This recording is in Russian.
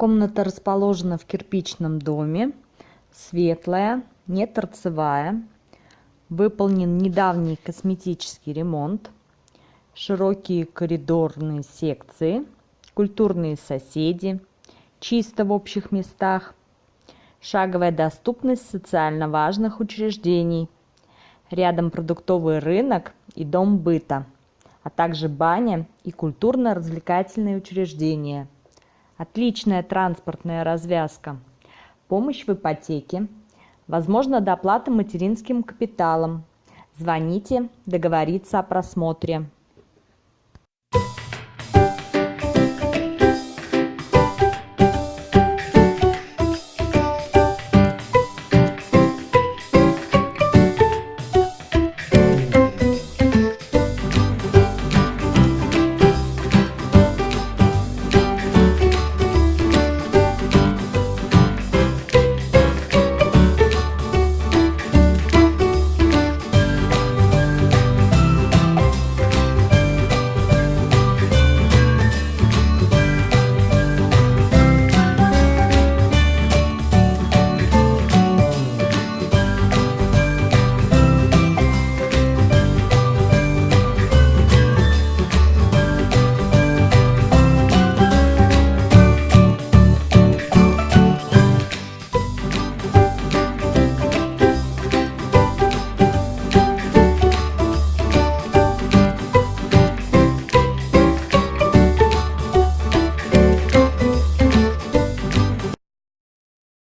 Комната расположена в кирпичном доме, светлая, не торцевая. Выполнен недавний косметический ремонт. Широкие коридорные секции, культурные соседи, чисто в общих местах. Шаговая доступность социально важных учреждений. Рядом продуктовый рынок и дом быта, а также баня и культурно-развлекательные учреждения – Отличная транспортная развязка. Помощь в ипотеке. Возможно доплата материнским капиталом. Звоните договориться о просмотре.